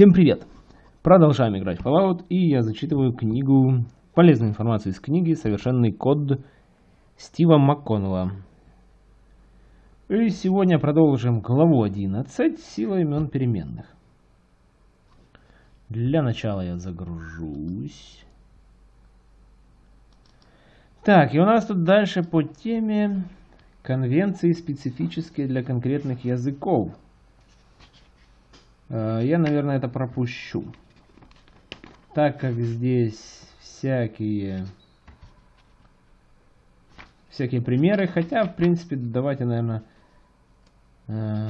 Всем привет! Продолжаем играть в Fallout, и я зачитываю книгу, полезную информацию из книги «Совершенный код» Стива МакКоннелла. И сегодня продолжим главу 11 «Сила имен переменных». Для начала я загружусь. Так, и у нас тут дальше по теме конвенции, специфические для конкретных языков. Э, я, наверное, это пропущу. Так как здесь всякие всякие примеры, хотя, в принципе, давайте, наверное, э,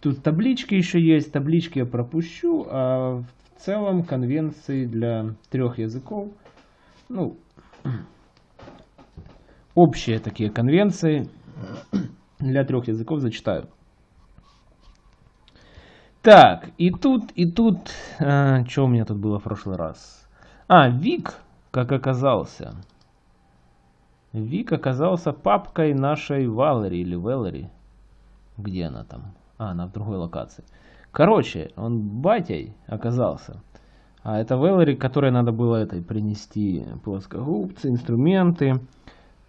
тут таблички еще есть, таблички я пропущу, а в целом конвенции для трех языков, ну, общие такие конвенции для трех языков зачитаю. Так, и тут, и тут... А, что у меня тут было в прошлый раз? А, Вик, как оказался. Вик оказался папкой нашей Валери или Веллери. Где она там? А, она в другой локации. Короче, он батей оказался. А это Веллери, которой надо было этой принести плоскогубцы, инструменты.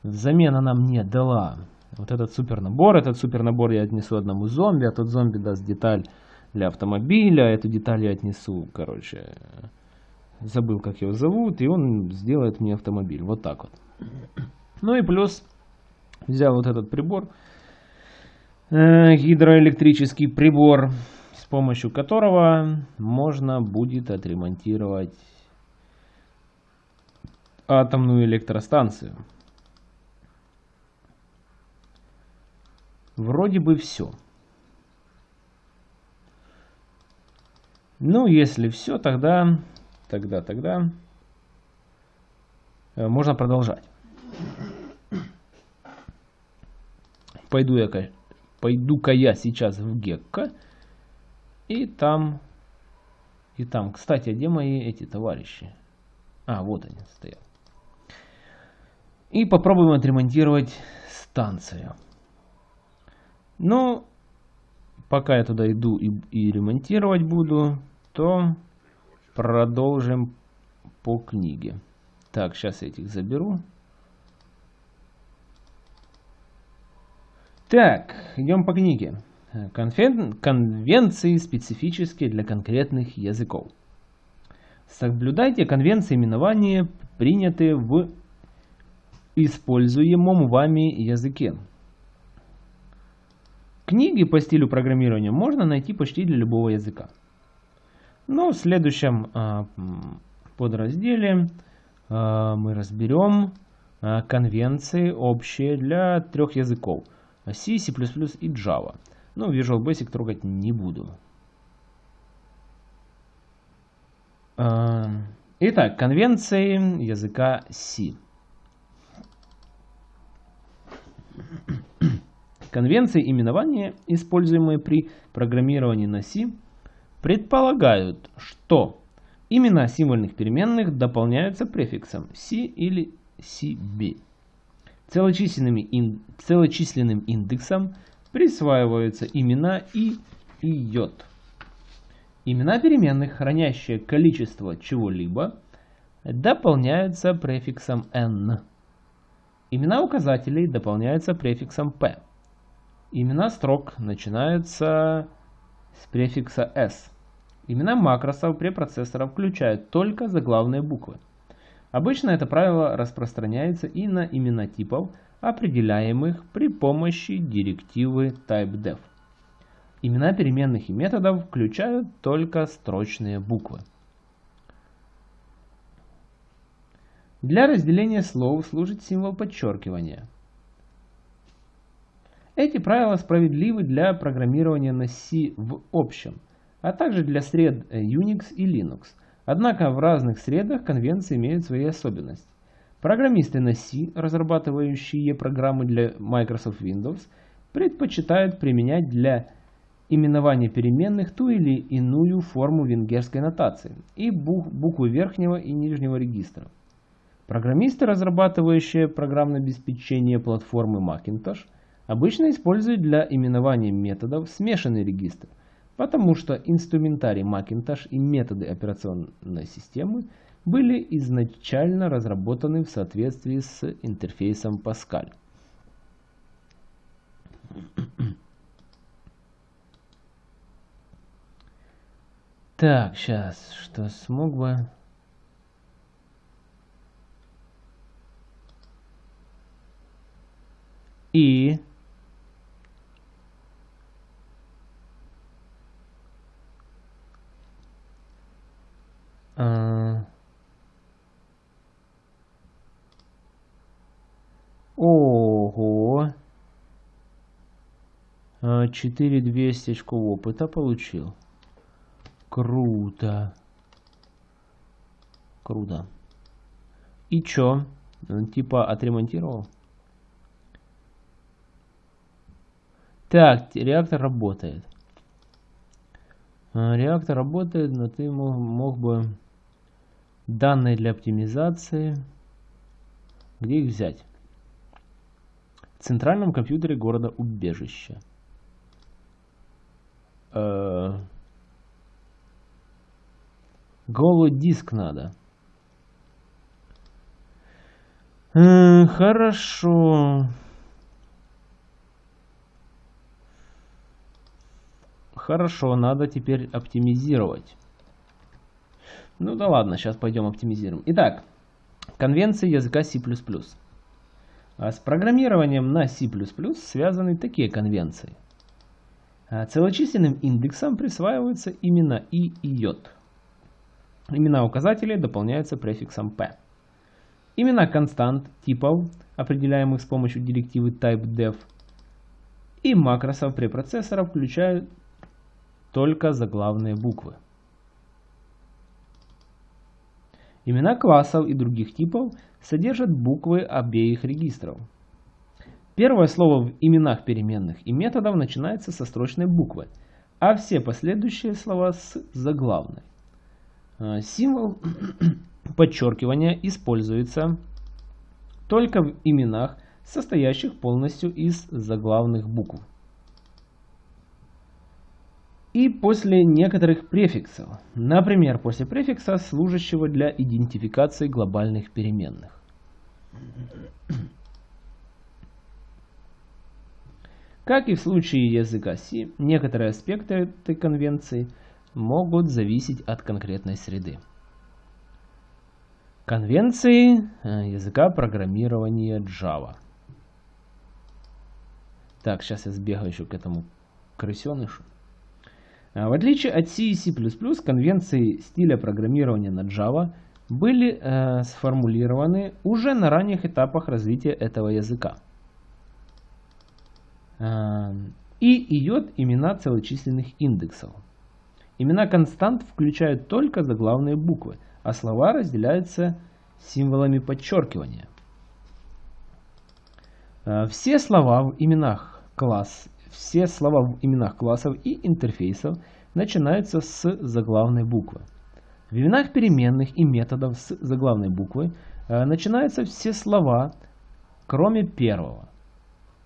Взамен она мне дала вот этот супер набор. Этот супер набор я отнесу одному зомби, а тот зомби даст деталь для автомобиля. Эту деталь я отнесу, короче, забыл, как его зовут, и он сделает мне автомобиль. Вот так вот. Ну и плюс взял вот этот прибор, э, гидроэлектрический прибор, с помощью которого можно будет отремонтировать атомную электростанцию. Вроде бы все. Ну, если все, тогда, тогда, тогда э, можно продолжать. Пойду я, пойду-ка я сейчас в Гекко. И там, и там. Кстати, а где мои эти товарищи? А, вот они стоят. И попробуем отремонтировать станцию. Но пока я туда иду и, и ремонтировать буду, то продолжим по книге. Так, сейчас этих заберу. Так, идем по книге. Конвен... Конвенции специфические для конкретных языков. Соблюдайте конвенции именования, принятые в используемом вами языке. Книги по стилю программирования можно найти почти для любого языка. Но в следующем а, подразделе а, мы разберем а, конвенции общие для трех языков. C, C++ и Java. Ну, Visual Basic трогать не буду. Итак, конвенции языка C. Конвенции именования, используемые при программировании на C, предполагают, что имена символьных переменных дополняются префиксом C или CB. Целочисленным, ин, целочисленным индексом присваиваются имена и и йод. Имена переменных, хранящие количество чего-либо, дополняются префиксом n. Имена указателей дополняются префиксом p. Имена строк начинаются с префикса s. Имена макросов препроцессора включают только заглавные буквы. Обычно это правило распространяется и на имена типов, определяемых при помощи директивы typedef. Имена переменных и методов включают только строчные буквы. Для разделения слов служит символ подчеркивания – эти правила справедливы для программирования на C в общем, а также для сред э, Unix и Linux. Однако в разных средах конвенции имеют свои особенности. Программисты на C, разрабатывающие программы для Microsoft Windows, предпочитают применять для именования переменных ту или иную форму венгерской нотации и буквы верхнего и нижнего регистра. Программисты, разрабатывающие программное обеспечение платформы Macintosh, обычно используют для именования методов смешанный регистр, потому что инструментарий Macintosh и методы операционной системы были изначально разработаны в соответствии с интерфейсом Pascal. Так, сейчас, что смог бы... И... Ого! 4200 очков опыта получил. Круто. Круто. И чё? Типа отремонтировал? Так, реактор работает. Реактор работает, но ты мог, мог бы данные для оптимизации. Где их взять? В центральном компьютере города Убежище. Э Голый диск надо. Э хорошо. Хорошо, надо теперь оптимизировать. Ну да ладно, сейчас пойдем оптимизируем. Итак, конвенции языка C++. А с программированием на C++ связаны такие конвенции. А целочисленным индексом присваиваются имена и и j. Имена указателей дополняются префиксом p. Имена констант типов, определяемых с помощью директивы typedef, и макросов препроцессора включают только заглавные буквы. Имена классов и других типов содержат буквы обеих регистров. Первое слово в именах переменных и методов начинается со строчной буквы, а все последующие слова с заглавной. Э, символ подчеркивания используется только в именах, состоящих полностью из заглавных букв и после некоторых префиксов, например, после префикса, служащего для идентификации глобальных переменных. Как и в случае языка C, некоторые аспекты этой конвенции могут зависеть от конкретной среды. Конвенции э, языка программирования Java. Так, сейчас я сбегаю еще к этому крысенышу. А, в отличие от C и C++, конвенции стиля программирования на Java были э, сформулированы уже на ранних этапах развития этого языка. Э, и идет имена целочисленных индексов. Имена констант включают только заглавные буквы, а слова разделяются символами подчеркивания. Э, все слова в именах класс все слова в именах классов и интерфейсов начинаются с заглавной буквы. В именах переменных и методов с заглавной буквы э, начинаются все слова, кроме первого.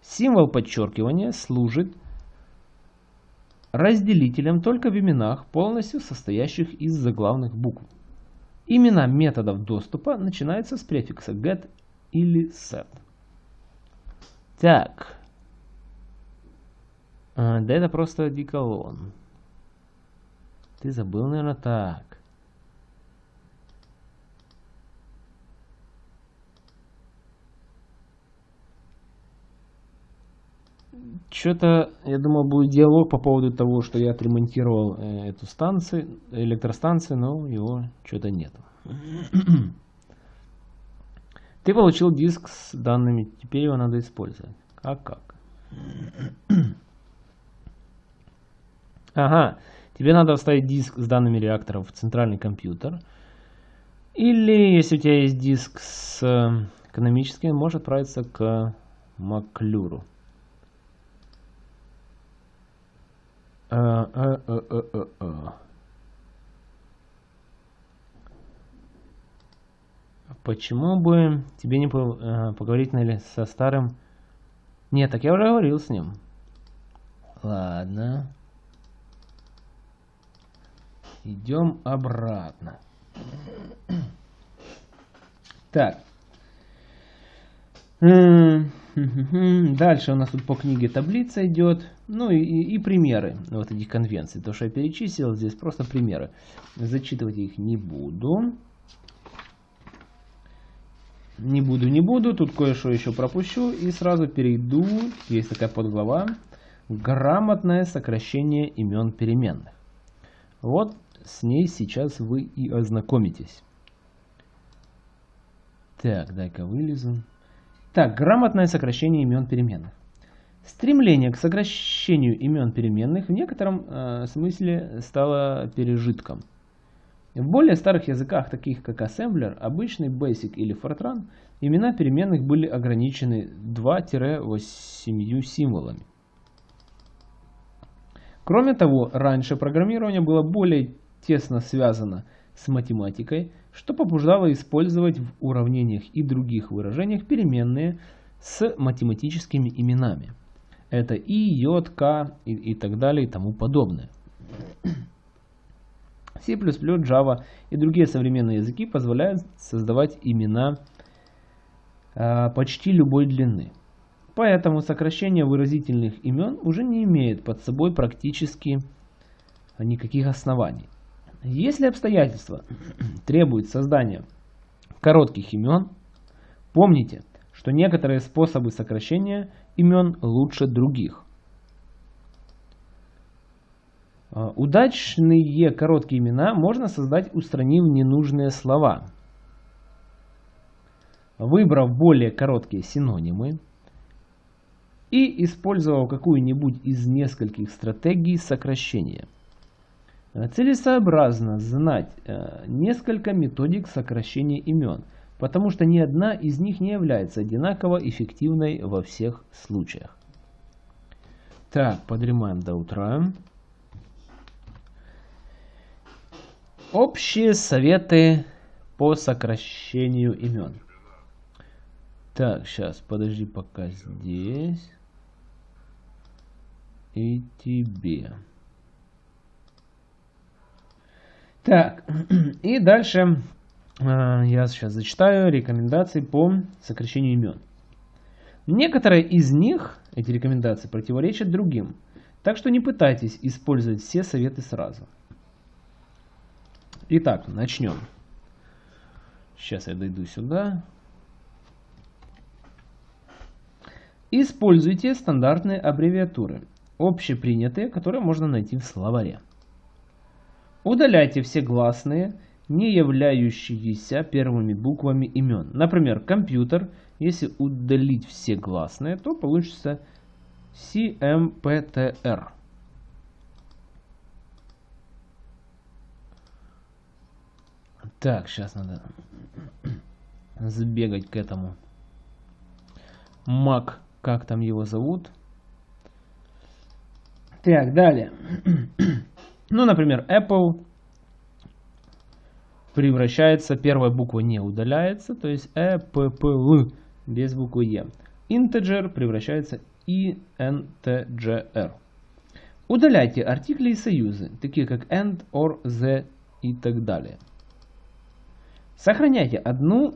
Символ подчеркивания служит разделителем только в именах, полностью состоящих из заглавных букв. Имена методов доступа начинаются с префикса get или set. Так, а, да это просто диколон. Ты забыл, наверное, так. Что-то, я думал, будет диалог по поводу того, что я отремонтировал э, эту станцию, электростанцию, но его что-то нет. Ты получил диск с данными, теперь его надо использовать. А как? Ага, тебе надо вставить диск с данными реакторов в центральный компьютер. Или, если у тебя есть диск с э, экономическим, можешь отправиться к Маклюру. А, а, а, Почему бы тебе не э, поговорить наверное, со старым... Нет, так я уже говорил с ним. Ладно. Идем обратно. Так. Дальше у нас тут по книге таблица идет. Ну и, и, примеры вот этих конвенций. То, что я перечислил, здесь просто примеры. Зачитывать их не буду. Не буду, не буду. Тут кое-что еще пропущу. И сразу перейду. Есть такая подглава. Грамотное сокращение имен переменных. Вот с ней сейчас вы и ознакомитесь. Так, дай-ка вылезу. Так, грамотное сокращение имен переменных. Стремление к сокращению имен переменных в некотором э, смысле стало пережитком. В более старых языках, таких как Assembler, обычный Basic или Fortran, имена переменных были ограничены 2-8 символами. Кроме того, раньше программирование было более тесно связано с математикой, что побуждало использовать в уравнениях и других выражениях переменные с математическими именами. Это и, j, k и, и так далее и тому подобное. C++, Java и другие современные языки позволяют создавать имена э, почти любой длины. Поэтому сокращение выразительных имен уже не имеет под собой практически никаких оснований. Если обстоятельства требуют создания коротких имен, помните, что некоторые способы сокращения имен лучше других. А, удачные короткие имена можно создать, устранив ненужные слова. Выбрав более короткие синонимы и использовав какую-нибудь из нескольких стратегий сокращения – целесообразно знать э, несколько методик сокращения имен, потому что ни одна из них не является одинаково эффективной во всех случаях. Так, подремаем до утра. Общие советы по сокращению имен. Так, сейчас, подожди пока здесь. И тебе. Так, и дальше э, я сейчас зачитаю рекомендации по сокращению имен. Некоторые из них, эти рекомендации, противоречат другим, так что не пытайтесь использовать все советы сразу. Итак, начнем. Сейчас я дойду сюда. Используйте стандартные аббревиатуры, общепринятые, которые можно найти в словаре. Удаляйте все гласные, не являющиеся первыми буквами имен. Например, компьютер, если удалить все гласные, то получится CMPTR. Так, сейчас надо сбегать к этому. Mac, как там его зовут? Так, далее. Ну, например, Apple превращается, первая буква не удаляется, то есть E, P, P, L без буквы E. Integer превращается INTGR. Удаляйте артикли и союзы, такие как and, or, the и так далее. Сохраняйте одну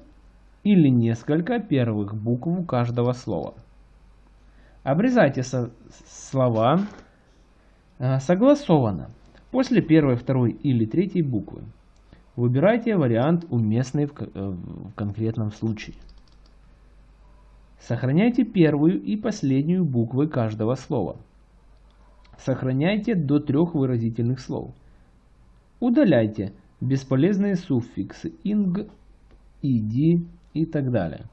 или несколько первых букв каждого слова. Обрезайте со слова э, согласованно после первой, второй или третьей буквы. Выбирайте вариант уместный в, э, в конкретном случае. Сохраняйте первую и последнюю буквы каждого слова. Сохраняйте до трех выразительных слов. Удаляйте бесполезные суффиксы ing, id и так далее.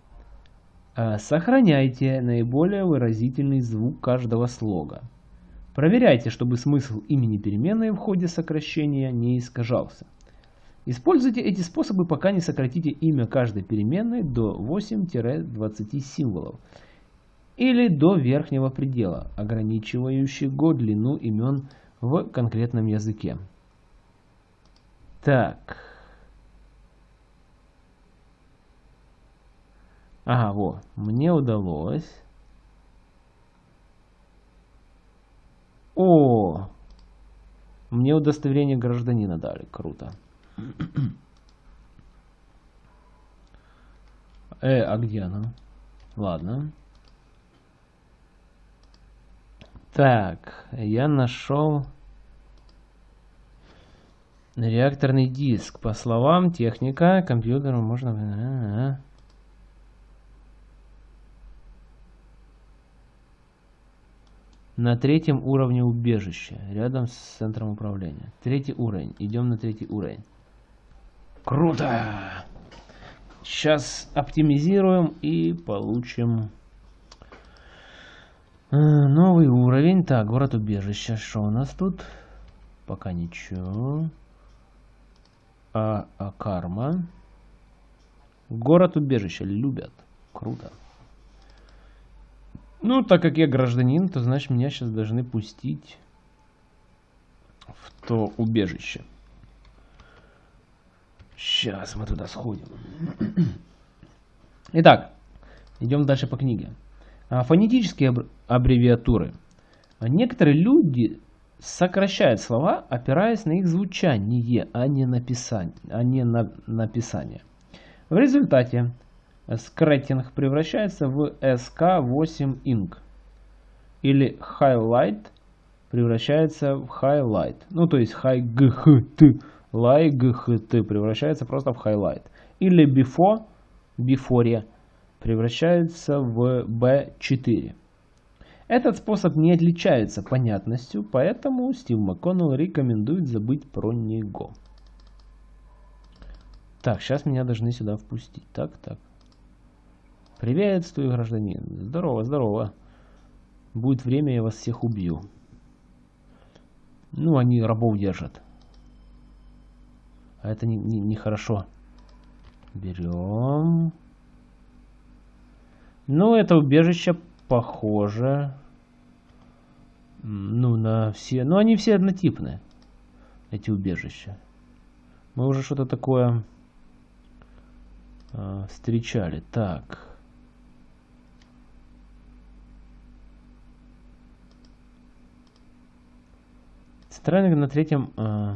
А сохраняйте наиболее выразительный звук каждого слога. Проверяйте, чтобы смысл имени переменной в ходе сокращения не искажался. Используйте эти способы, пока не сократите имя каждой переменной до 8-20 символов или до верхнего предела, ограничивающего длину имен в конкретном языке. Так. Ага, вот. Мне удалось О! Мне удостоверение гражданина дали. Круто. Э, а где оно? Ладно. Так, я нашел реакторный диск. По словам техника, компьютеру можно... А -а -а. На третьем уровне убежища, рядом с центром управления. Третий уровень. Идем на третий уровень. Круто! Сейчас оптимизируем и получим э, новый уровень. Так, город убежища. Что у нас тут? Пока ничего. А, а карма. Город убежища любят. Круто. Ну, так как я гражданин, то значит меня сейчас должны пустить в то убежище. Сейчас мы туда сходим. Итак, идем дальше по книге. А, фонетические аббревиатуры. Некоторые люди сокращают слова, опираясь на их звучание, а не, написание, а не на написание. В результате скретинг превращается в SK8 Ink. Или highlight превращается в highlight. Ну, то есть high g LIGHT превращается просто в highlight. Или before, before превращается в B4. Этот способ не отличается понятностью, поэтому Стив МакКоннелл рекомендует забыть про него. Так, сейчас меня должны сюда впустить. Так, так. Приветствую, гражданин. Здорово, здорово. Будет время, я вас всех убью. Ну, они рабов держат. А это нехорошо. Не, не, не Берем. Ну, это убежище похоже. Ну, на все... Ну, они все однотипные. Эти убежища. Мы уже что-то такое э, встречали. Так. Странник на третьем... Э,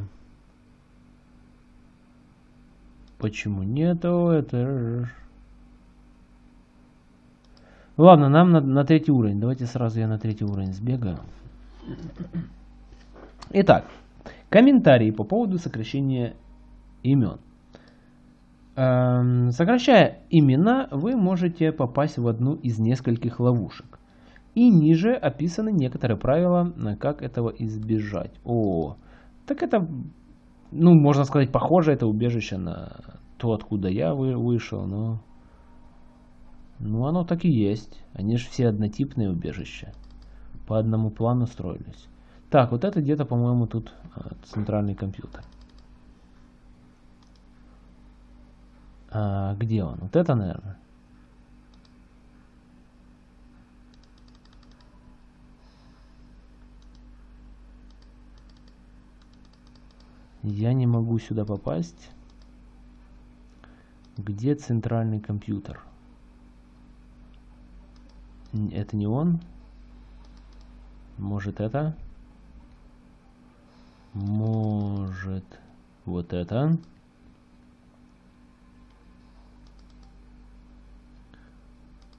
Почему нету? Это... Ладно, нам на, на третий уровень. Давайте сразу я на третий уровень сбегаю. Итак, комментарии по поводу сокращения имен. Эм, сокращая имена, вы можете попасть в одну из нескольких ловушек. И ниже описаны некоторые правила, как этого избежать. О, так это ну, можно сказать, похоже это убежище на то, откуда я вы, вышел, но... Ну, оно так и есть. Они же все однотипные убежища. По одному плану строились. Так, вот это где-то, по-моему, тут а, центральный компьютер. А, где он? Вот это, наверное. Я не могу сюда попасть. Где центральный компьютер? Это не он? Может это? Может вот это?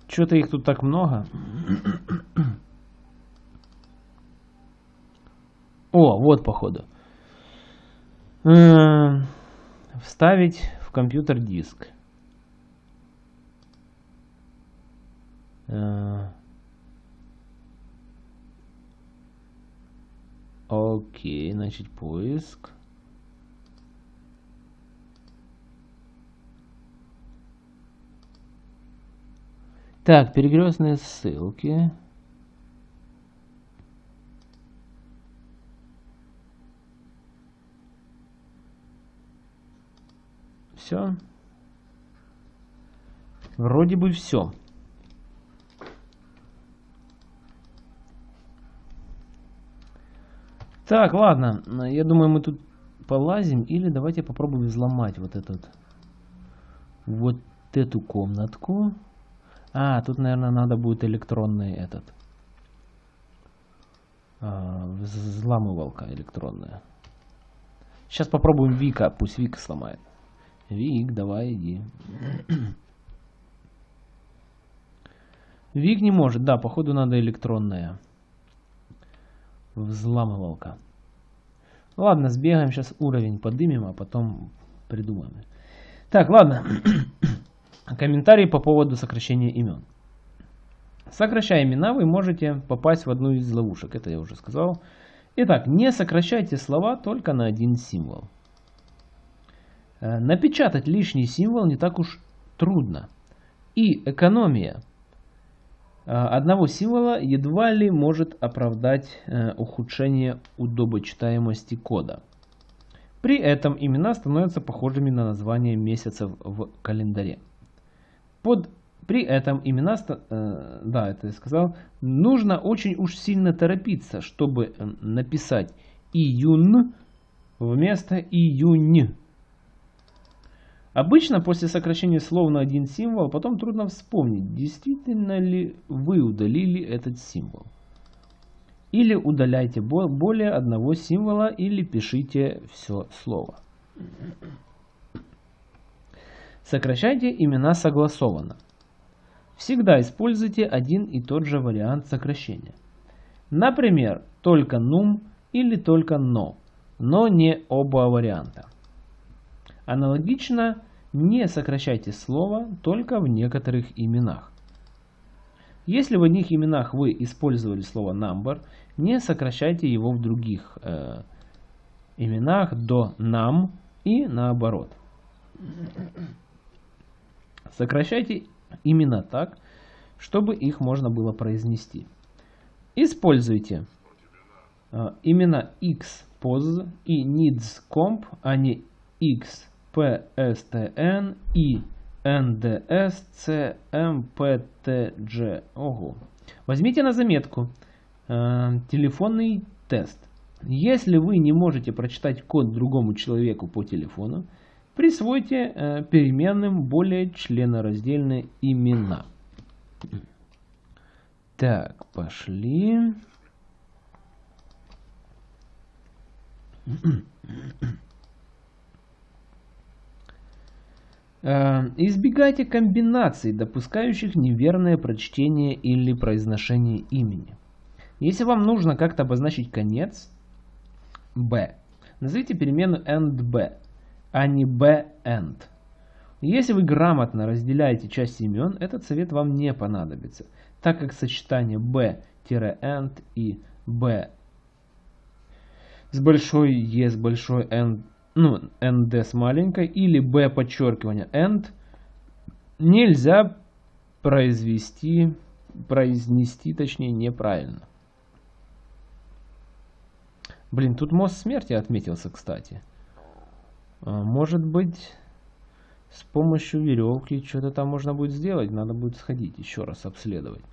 Что-то их тут так много. О, вот походу. Вставить в компьютер диск. Э, окей, значит поиск. Так, перекрестные ссылки. Все. Вроде бы все. Так, ладно. Я думаю, мы тут полазим. Или давайте попробуем взломать вот этот... Вот эту комнатку. А, тут, наверное, надо будет электронный этот... А, взламывалка электронная. Сейчас попробуем Вика, пусть Вика сломает. Вик, давай иди. Вик не может, да, походу надо электронная. Взламывалка. Ладно, сбегаем сейчас уровень подымем, а потом придумаем. Так, ладно. Комментарии по поводу сокращения имен. Сокращая имена, вы можете попасть в одну из ловушек. Это я уже сказал. Итак, не сокращайте слова только на один символ. Э, напечатать лишний символ не так уж трудно. И экономия э, одного символа едва ли может оправдать э, ухудшение удобочитаемости кода. При этом имена становятся похожими на названия месяцев в календаре. Под при этом имена, да, это я сказал, нужно очень уж сильно торопиться, чтобы написать июнь вместо июнь. Обычно после сокращения слов на один символ потом трудно вспомнить, действительно ли вы удалили этот символ. Или удаляйте более одного символа, или пишите все слово. Сокращайте имена согласованно. Всегда используйте один и тот же вариант сокращения. Например, только num или только no, но не оба варианта. Аналогично, не сокращайте слово только в некоторых именах. Если в одних именах вы использовали слово number, не сокращайте его в других э, именах до nam и наоборот. Сокращайте именно так, чтобы их можно было произнести. Используйте э, именно xpos и needscomp, а не xpstn и ndscmptg. Ого. Возьмите на заметку э, телефонный тест. Если вы не можете прочитать код другому человеку по телефону, Присвойте э, переменным более членораздельные имена. Так, пошли. Э, избегайте комбинаций, допускающих неверное прочтение или произношение имени. Если вам нужно как-то обозначить конец b, назовите перемену endb а не b-end. Если вы грамотно разделяете части имен, этот совет вам не понадобится, так как сочетание b-end и b с большой e с большой n, ну, nd с маленькой, или b подчеркивание end нельзя произвести, произнести, точнее, неправильно. Блин, тут мост смерти отметился, кстати. А, может быть, с помощью веревки что-то там можно будет сделать. Надо будет сходить еще раз обследовать.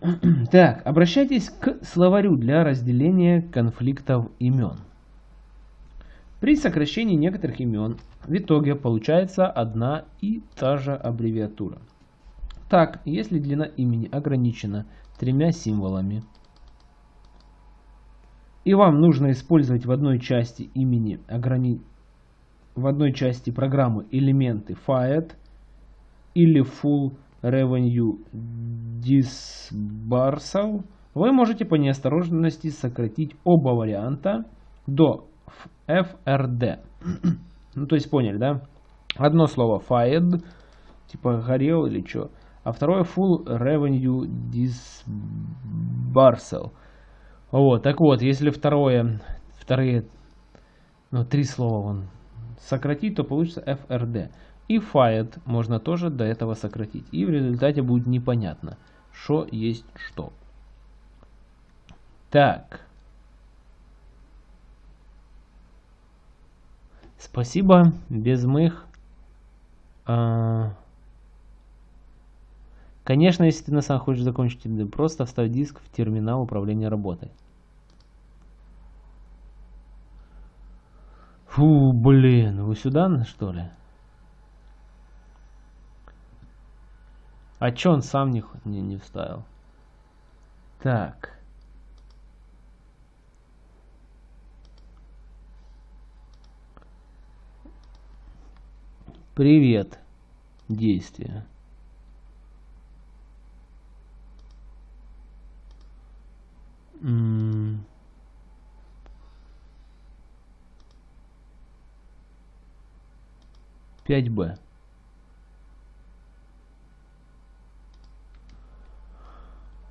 Так, обращайтесь к словарю для разделения конфликтов имен. При сокращении некоторых имен в итоге получается одна и та же аббревиатура. Так, если длина имени ограничена тремя символами, и вам нужно использовать в одной части имени ограни... в одной части программы элементы fiat или full revenue disbursal, вы можете по неосторожности сократить оба варианта до FRD. ну, то есть поняли, да? Одно слово fired, типа горел или что, а второе full revenue disbursal. Вот, так вот, если второе, вторые, ну, три слова он сократить, то получится FRD. И fired можно тоже до этого сократить. И в результате будет непонятно, что есть что. Так. Спасибо, без мых. А... Конечно, если ты на самом хочешь закончить, просто вставь диск в терминал управления работой. Фу, блин, вы сюда, что ли? А чё он сам не, не, не вставил? Так. Привет. Действие. Пять Б.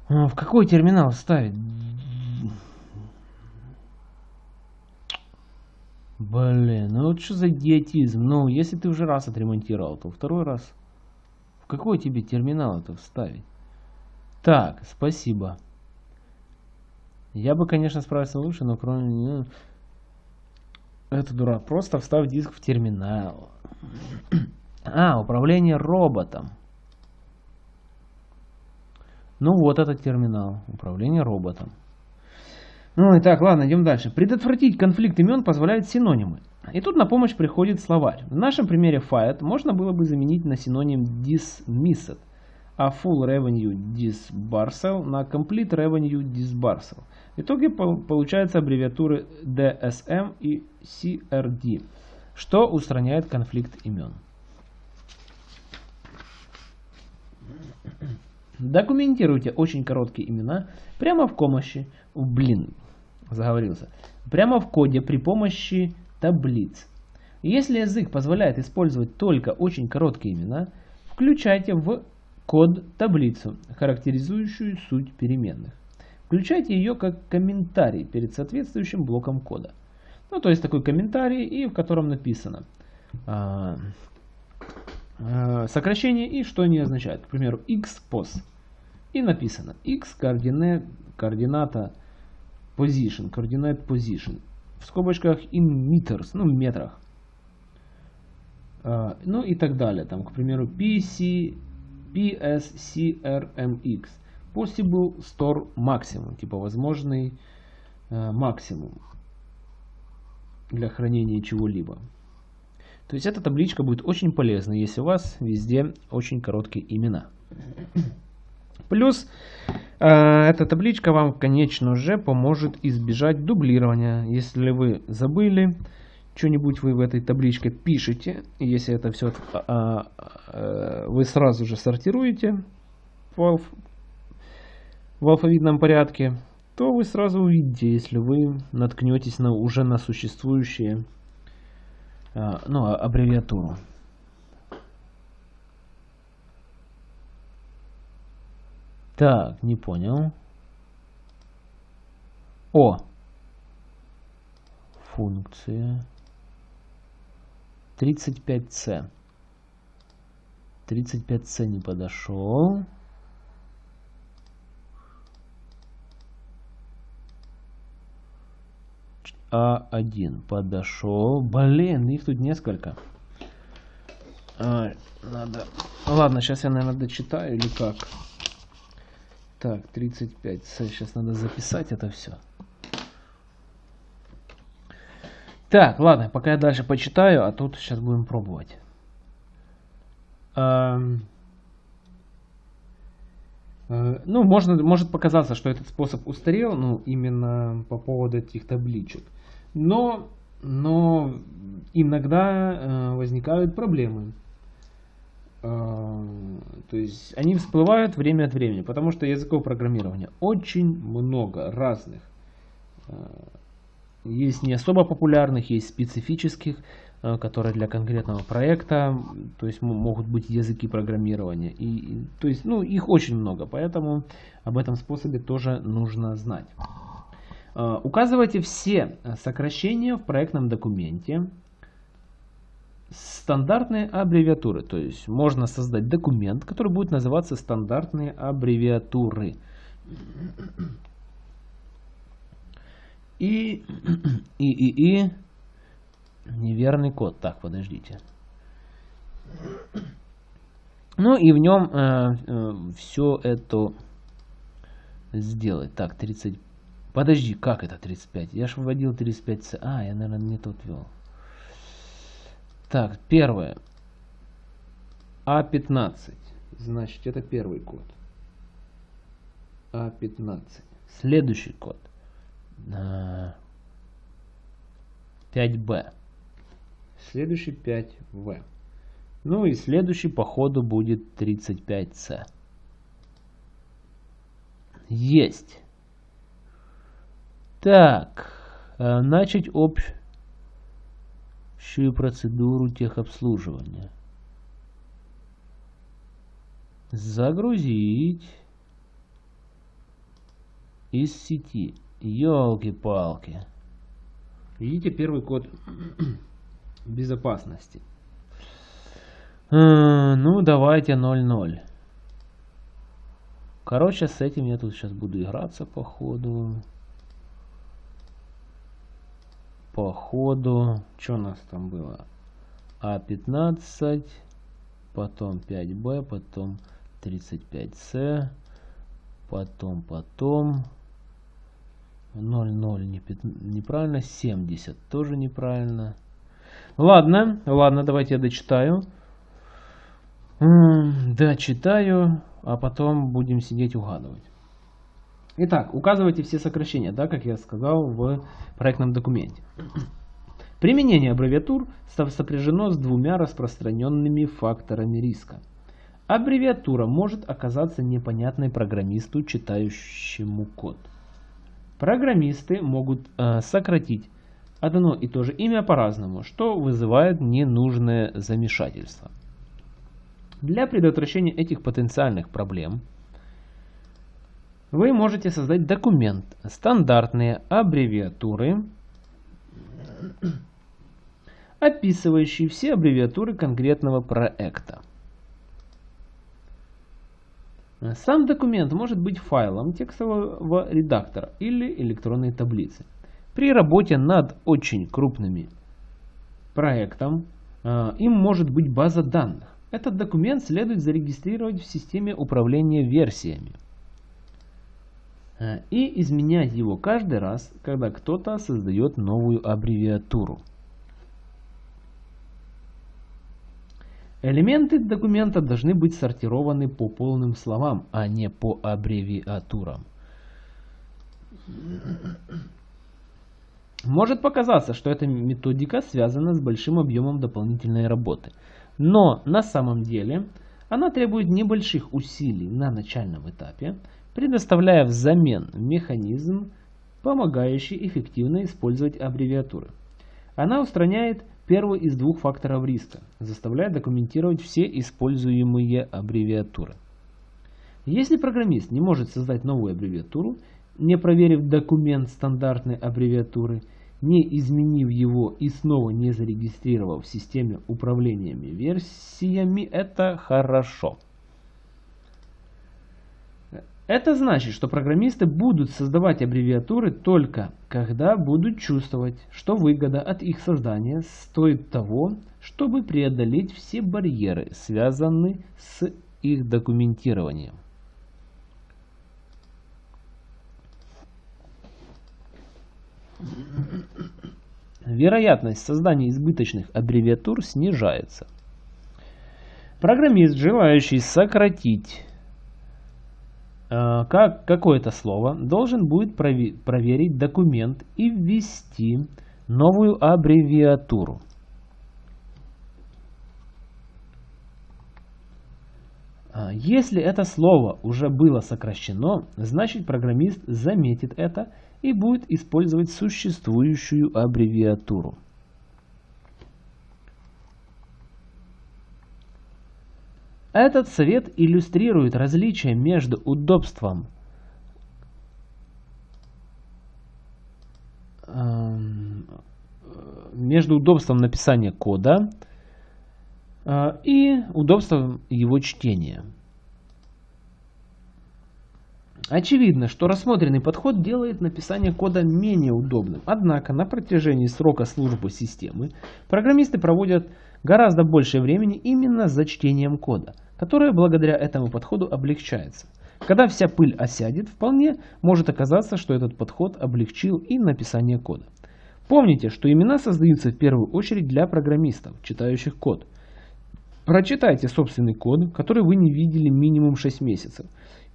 В какой терминал ставить? Блин, ну вот что за идиотизм? Ну, если ты уже раз отремонтировал, то второй раз. В какой тебе терминал это вставить? Так, спасибо. Я бы, конечно, справился лучше, но кроме... Ну, это дурак. Просто встав диск в терминал. А, управление роботом. Ну вот этот терминал. Управление роботом. Ну и так, ладно, идем дальше. Предотвратить конфликт имен позволяют синонимы. И тут на помощь приходит словарь. В нашем примере fired можно было бы заменить на синоним dismissed, а full revenue disbursal на complete revenue disbursal. В итоге получаются аббревиатуры DSM и CRD, что устраняет конфликт имен. Документируйте очень короткие имена прямо в помощи, блин, заговорился, прямо в коде при помощи таблиц. Если язык позволяет использовать только очень короткие имена, включайте в код таблицу, характеризующую суть переменных. Включайте ее как комментарий перед соответствующим блоком кода. Ну, то есть такой комментарий, и в котором написано а, а, сокращение и что они означают. К примеру, xpos. И написано x координат, координата position, coordinate position. В скобочках in meters, ну в метрах. А, ну и так далее. Там, к примеру, PC, PSCRMX. Possible Store Maximum. Типа возможный э, максимум для хранения чего-либо. То есть эта табличка будет очень полезна, если у вас везде очень короткие имена. Плюс эта табличка вам, конечно же, поможет избежать дублирования. Если вы забыли что-нибудь вы в этой табличке пишете, если это все э, э, вы сразу же сортируете в алфавитном порядке, то вы сразу увидите, если вы наткнетесь на уже на существующие э, ну, аббревиатуру. Так, не понял. О! Функция. 35C. 35C не подошел. А1 подошел. Блин, их тут несколько. А, надо... Ладно, сейчас я, наверное, дочитаю или как. Так, 35. Сейчас надо записать это все. Так, ладно, пока я дальше почитаю, а тут сейчас будем пробовать. Эм... Э, ну, можно, может показаться, что этот способ устарел, ну, именно по поводу этих табличек. Но, но иногда э, возникают проблемы. А, то есть они всплывают время от времени, потому что языков программирования очень много разных. А, есть не особо популярных, есть специфических, а, которые для конкретного проекта, то есть могут быть языки программирования. И, то есть, ну, их очень много, поэтому об этом способе тоже нужно знать. Указывайте все сокращения в проектном документе, стандартные аббревиатуры. То есть можно создать документ, который будет называться стандартные аббревиатуры. И, и, и, и, неверный код. Так, подождите. Ну и в нем э, э, все это сделать. Так, 30. Подожди, как это 35? Я же вводил 35. А, я, наверное, не тот ввел. Так, первое. А15. Значит, это первый код. А15. Следующий код. 5Б. Следующий 5В. Ну и следующий по ходу будет 35C. Есть. Так, э, начать общую процедуру техобслуживания. Загрузить из сети. Елки-палки. Видите первый код безопасности. А, ну, давайте 0.0. Короче, с этим я тут сейчас буду играться по ходу. По ходу. Что у нас там было? А15, потом 5Б, потом 35С, потом, потом 0,0 неправильно, 70 тоже неправильно. Ладно, ладно, давайте я дочитаю. Дочитаю, а потом будем сидеть угадывать. Итак, указывайте все сокращения, да, как я сказал в проектном документе. Применение аббревиатур сопряжено с двумя распространенными факторами риска. Аббревиатура может оказаться непонятной программисту, читающему код. Программисты могут э, сократить одно и то же имя по-разному, что вызывает ненужное замешательство. Для предотвращения этих потенциальных проблем вы можете создать документ стандартные аббревиатуры, описывающий все аббревиатуры конкретного проекта. Сам документ может быть файлом текстового редактора или электронной таблицы. При работе над очень крупными проектом э, им может быть база данных. Этот документ следует зарегистрировать в системе управления версиями и изменять его каждый раз, когда кто-то создает новую аббревиатуру. Элементы документа должны быть сортированы по полным словам, а не по аббревиатурам. Может показаться, что эта методика связана с большим объемом дополнительной работы. Но на самом деле она требует небольших усилий на начальном этапе, предоставляя взамен механизм, помогающий эффективно использовать аббревиатуры. Она устраняет первый из двух факторов риска, заставляя документировать все используемые аббревиатуры. Если программист не может создать новую аббревиатуру, не проверив документ стандартной аббревиатуры, не изменив его и снова не зарегистрировав в системе управления версиями, это хорошо. Это значит, что программисты будут создавать аббревиатуры только когда будут чувствовать, что выгода от их создания стоит того, чтобы преодолеть все барьеры, связанные с их документированием. Вероятность создания избыточных аббревиатур снижается. Программист, желающий сократить как какое-то слово, должен будет проверить документ и ввести новую аббревиатуру. А, если это слово уже было сокращено, значит программист заметит это и будет использовать существующую аббревиатуру. Этот совет иллюстрирует различие между удобством эм, между удобством написания кода э, и удобством его чтения. Очевидно, что рассмотренный подход делает написание кода менее удобным. Однако на протяжении срока службы системы программисты проводят гораздо больше времени именно за чтением кода – которая благодаря этому подходу облегчается. Когда вся пыль осядет, вполне может оказаться, что этот подход облегчил и написание кода. Помните, что имена создаются в первую очередь для программистов, читающих код. Прочитайте собственный код, который вы не видели минимум 6 месяцев,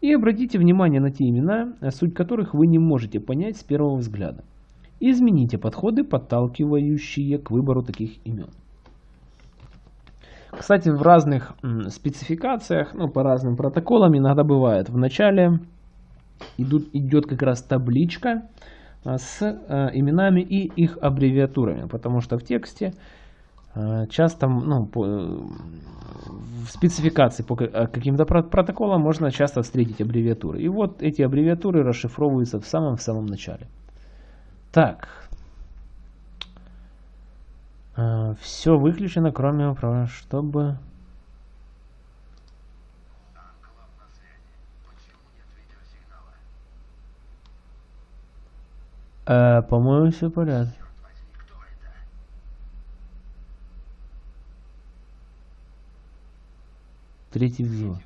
и обратите внимание на те имена, суть которых вы не можете понять с первого взгляда. Измените подходы, подталкивающие к выбору таких имен. Кстати, в разных спецификациях, ну, по разным протоколам иногда бывает. В начале идут, идет как раз табличка а, с а, именами и их аббревиатурами, потому что в тексте а, часто, ну, по, в спецификации по каким-то протоколам можно часто встретить аббревиатуры. И вот эти аббревиатуры расшифровываются в самом-в самом начале. Так. Все выключено, кроме, чтобы... Э, по-моему, все в порядке. Третий взвод.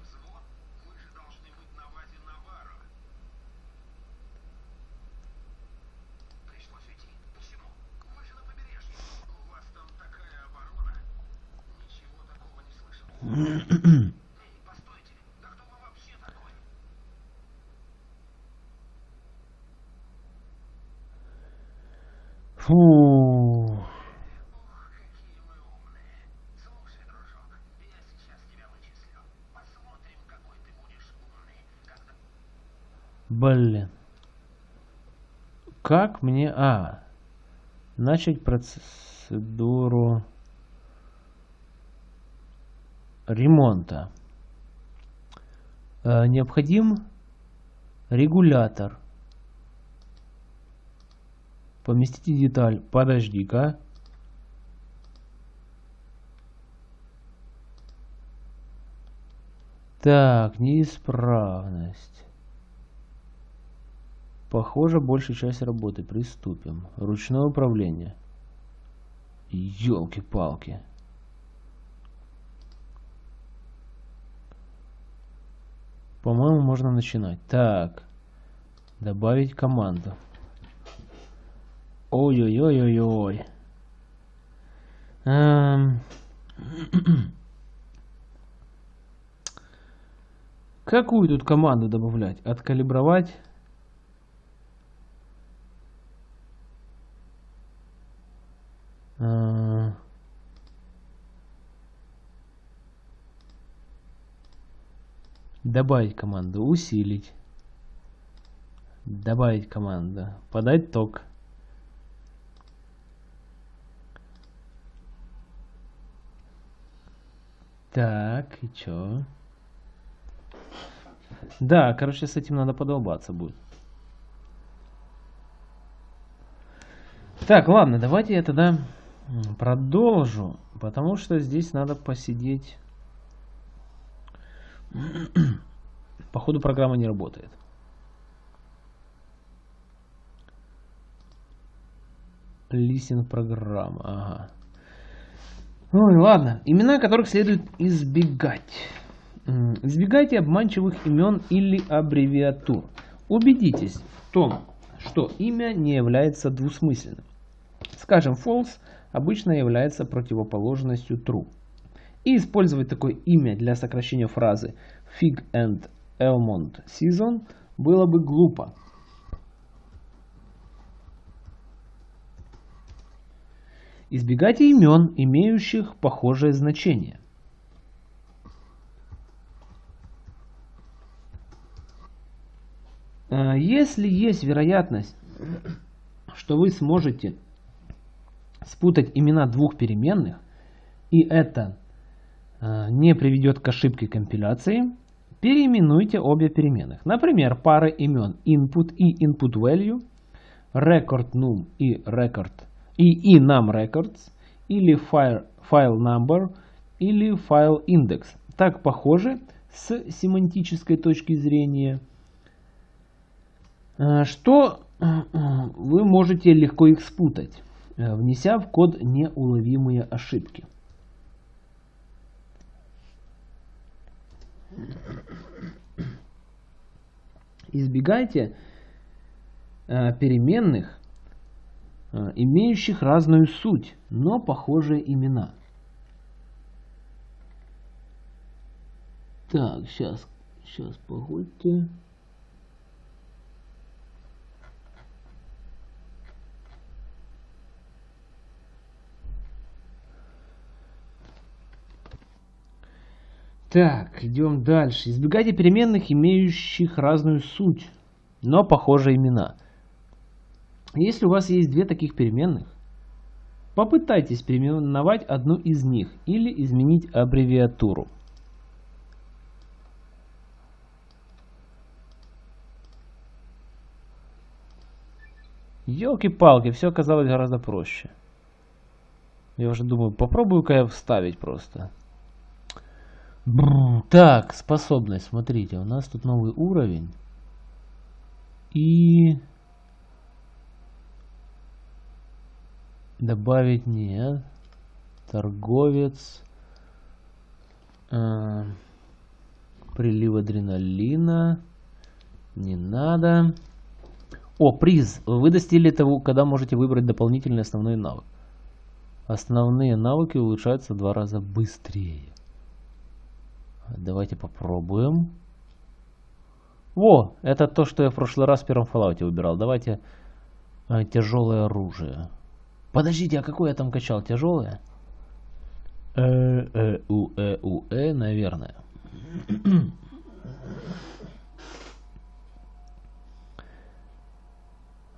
Фу. Блин. Как мне... А. Начать процедуру ремонта. Э, необходим регулятор. Поместите деталь. Подожди-ка. Так, неисправность. Похоже, большая часть работы. Приступим. Ручное управление. Ёлки-палки. По-моему, можно начинать. Так. Добавить команду. Ой-ой-ой-ой-ой. Эм... Какую тут команду добавлять? Откалибровать? Э, добавить команду. Усилить. Добавить команду. Подать ток. Так, и чё? Да, короче, с этим надо подолбаться будет. Так, ладно, давайте я тогда продолжу, потому что здесь надо посидеть. Походу программа не работает. Листинг программа, ага. Ой, ладно. Имена, которых следует избегать. Избегайте обманчивых имен или аббревиатур. Убедитесь в том, что имя не является двусмысленным. Скажем, false обычно является противоположностью true. И использовать такое имя для сокращения фразы Fig and Elmont Season было бы глупо. Избегайте имен, имеющих похожее значение. Э, если есть вероятность, что вы сможете спутать имена двух переменных, и это не приведет к ошибке компиляции, переименуйте обе переменных. Например, пары имен input и input value, record num и record и enum records, или file, file number, или file index. Так похоже с семантической точки зрения, э, что э, вы можете легко их спутать, э, внеся в код неуловимые ошибки. Избегайте переменных, Э, имеющих разную суть, но похожие имена. Так, сейчас, сейчас, погодьте. Так, идем дальше. Избегайте переменных, имеющих разную суть, но похожие имена. Если у вас есть две таких переменных, попытайтесь переименовать одну из них или изменить аббревиатуру. Елки-палки, все оказалось гораздо проще. Я уже думаю, попробую-ка я вставить просто. Так, способность, смотрите, у нас тут новый уровень. И... Добавить нет. Торговец. Э, прилив адреналина. Не надо. О, приз. Вы достигли того, когда можете выбрать дополнительный основной навык. Основные навыки улучшаются в два раза быстрее. Давайте попробуем. Во, это то, что я в прошлый раз в первом Fallout выбирал. Давайте э, тяжелое оружие. Подождите, а какое я там качал? Тяжелое? Э, э, у, э, у, э, наверное.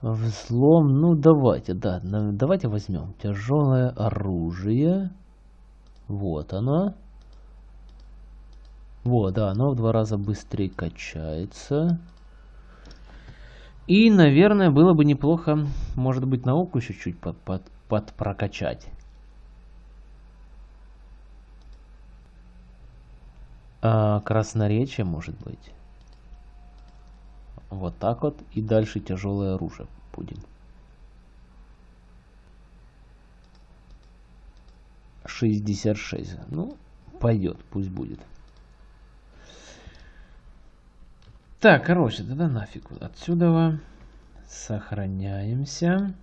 Взлом, ну давайте, да, давайте возьмем тяжелое оружие. Вот оно. Вот, да, оно в два раза быстрее качается. И, наверное, было бы неплохо, может быть, науку еще чуть под, под, под прокачать. А, красноречие, может быть. Вот так вот. И дальше тяжелое оружие будем. 66. Ну, пойдет, пусть будет. Так, короче, тогда нафиг отсюда. Сохраняемся.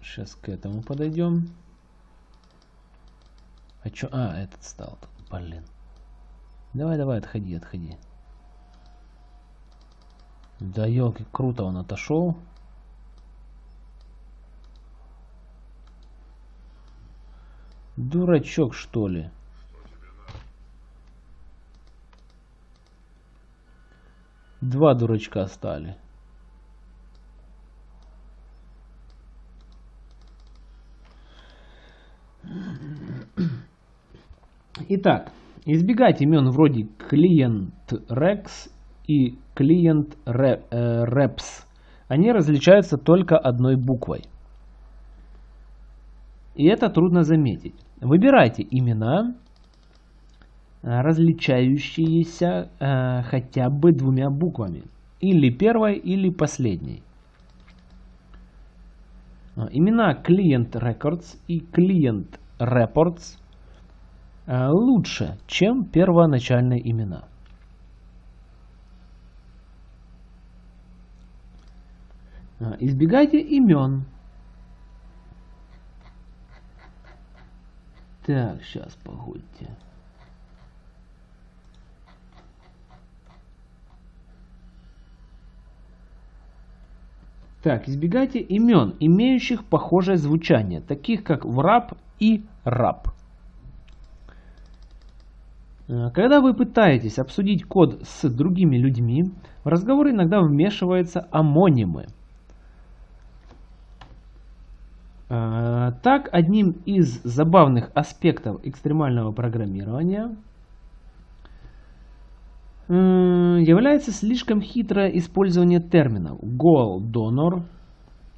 Сейчас к этому подойдем. А чё? А, этот стал. Блин. Давай, давай, отходи, отходи. Да елки, круто он отошел. Дурачок, что ли? Два дурачка стали. Итак, избегать имен вроде клиент Rex и клиент Reps. Они различаются только одной буквой. И это трудно заметить. Выбирайте имена, Э, различающиеся э, хотя бы двумя буквами. Или первой, или последней. Э, имена Client Records и Client Reports э, лучше, чем первоначальные имена. Э, избегайте имен. Так, сейчас, погодьте. Так, избегайте имен, имеющих похожее звучание, таких как враб и раб. Э, когда вы пытаетесь обсудить код с другими людьми, в разговор иногда вмешиваются амонимы. Э, так, одним из забавных аспектов экстремального программирования является слишком хитрое использование терминов goal donor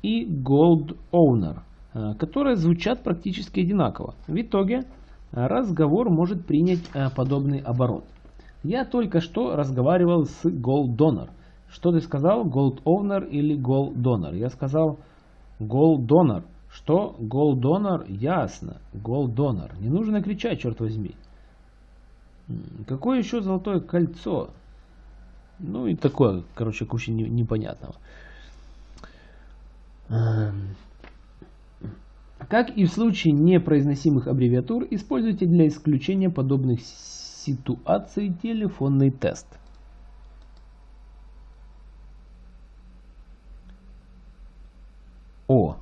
и gold owner, э, которые звучат практически одинаково. В итоге разговор может принять э, подобный оборот. Я только что разговаривал с gold donor. Что ты сказал? Gold owner или gold donor? Я сказал gold donor. Что gold donor? Ясно. Gold donor. Не нужно кричать, черт возьми. Какое еще золотое кольцо? Ну и такое, короче, куча непонятного. Эм. Как и в случае непроизносимых аббревиатур, используйте для исключения подобных ситуаций телефонный тест. О,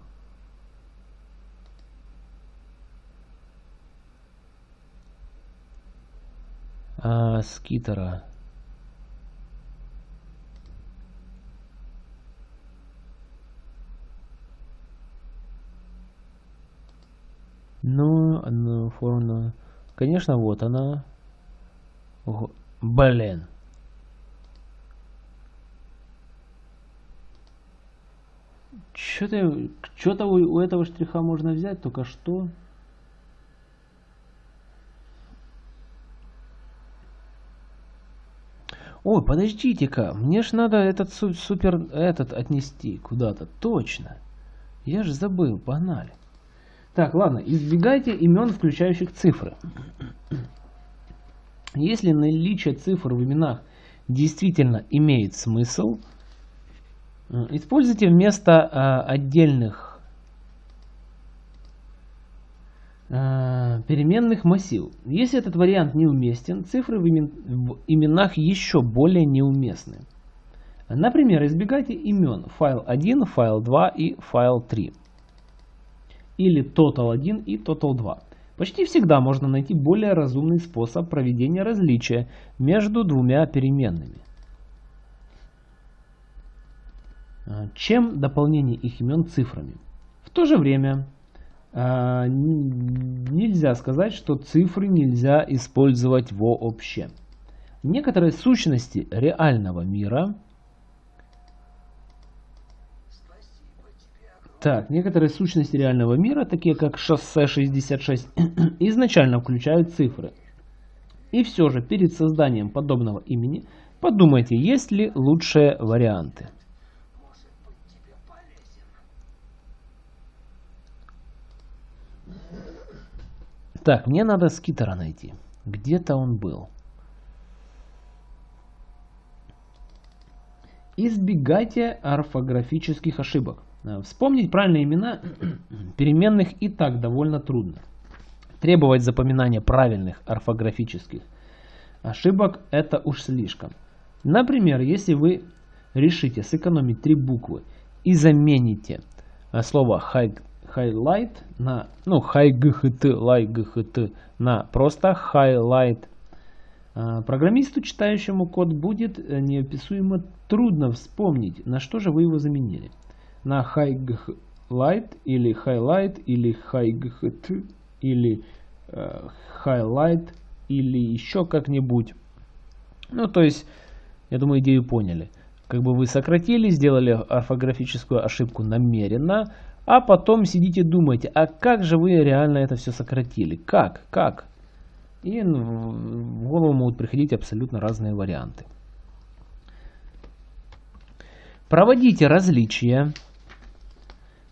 а, скитера. Ну, одну форму. Конечно, вот она. Ого. Блин. Что-то у этого штриха можно взять, только что. Ой, подождите-ка, мне ж надо этот супер этот отнести куда-то. Точно. Я же забыл, погнали. Так, ладно, избегайте имен, включающих цифры. Если наличие цифр в именах действительно имеет смысл, э, используйте вместо э, отдельных э, переменных массив. Если этот вариант неуместен, цифры в, имен, в именах еще более неуместны. Например, избегайте имен файл 1, файл 2 и файл 3 или total 1 и total 2. Почти всегда можно найти более разумный способ проведения различия между двумя переменными, а, чем дополнение их имен цифрами. В то же время нельзя сказать, что цифры нельзя использовать вообще. Некоторые сущности реального мира – Так, некоторые сущности реального мира, такие как шоссе 66, изначально включают цифры. И все же, перед созданием подобного имени, подумайте, есть ли лучшие варианты. Так, мне надо скитера найти. Где-то он был. Избегайте орфографических ошибок. Э, вспомнить правильные имена переменных и так довольно трудно. Требовать запоминания правильных орфографических ошибок это уж слишком. Например, если вы решите сэкономить три буквы и замените э, слово highlight на ну highgt like на просто highlight э, программисту, читающему код, будет неописуемо трудно вспомнить, на что же вы его заменили на highlight или highlight или highlight или э, highlight или еще как-нибудь. Ну, то есть, я думаю, идею поняли. Как бы вы сократили, сделали орфографическую ошибку намеренно, а потом сидите думаете, а как же вы реально это все сократили? Как? Как? И в голову могут приходить абсолютно разные варианты. Проводите различия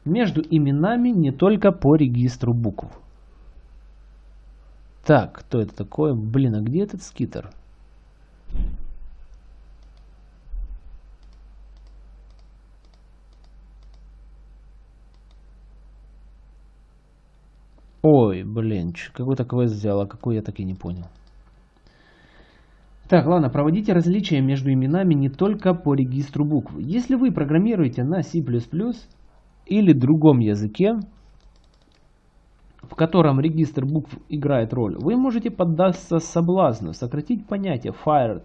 между именами не только по регистру букв. Так, кто это такое? Блин, а где этот скитер? Ой, блин, какой-то квест взял, а какой я так и не понял. Так, ладно, проводите различия между именами не только по регистру букв. Если вы программируете на C++, или другом языке, в котором регистр букв играет роль, вы можете поддаться соблазну сократить понятие fired